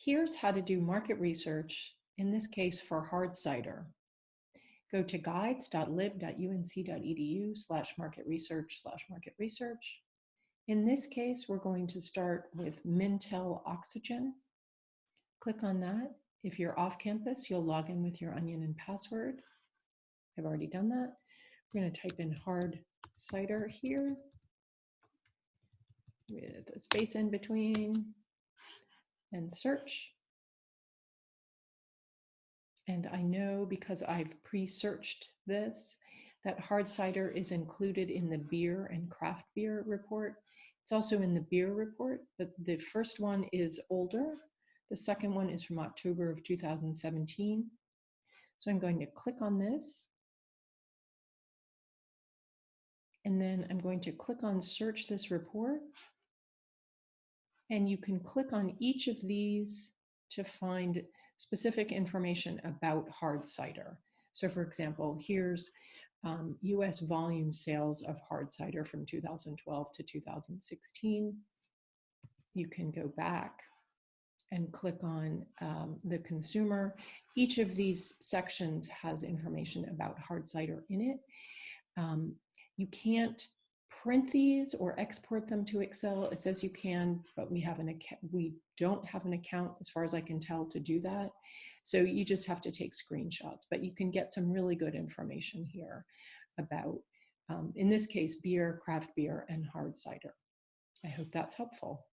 Here's how to do market research, in this case for hard cider. Go to guides.lib.unc.edu slash market research slash market research. In this case, we're going to start with Mintel Oxygen. Click on that. If you're off campus, you'll log in with your Onyen and password. I've already done that. We're going to type in hard cider here with a space in between and search. And I know because I've pre-searched this, that hard cider is included in the beer and craft beer report. It's also in the beer report, but the first one is older. The second one is from October of 2017. So I'm going to click on this. And then I'm going to click on search this report. And you can click on each of these to find specific information about hard cider. So for example, here's um, US volume sales of hard cider from 2012 to 2016. You can go back and click on um, the consumer. Each of these sections has information about hard cider in it. Um, you can't print these or export them to Excel. It says you can, but we have an. We don't have an account, as far as I can tell, to do that. So you just have to take screenshots, but you can get some really good information here about, um, in this case, beer, craft beer, and hard cider. I hope that's helpful.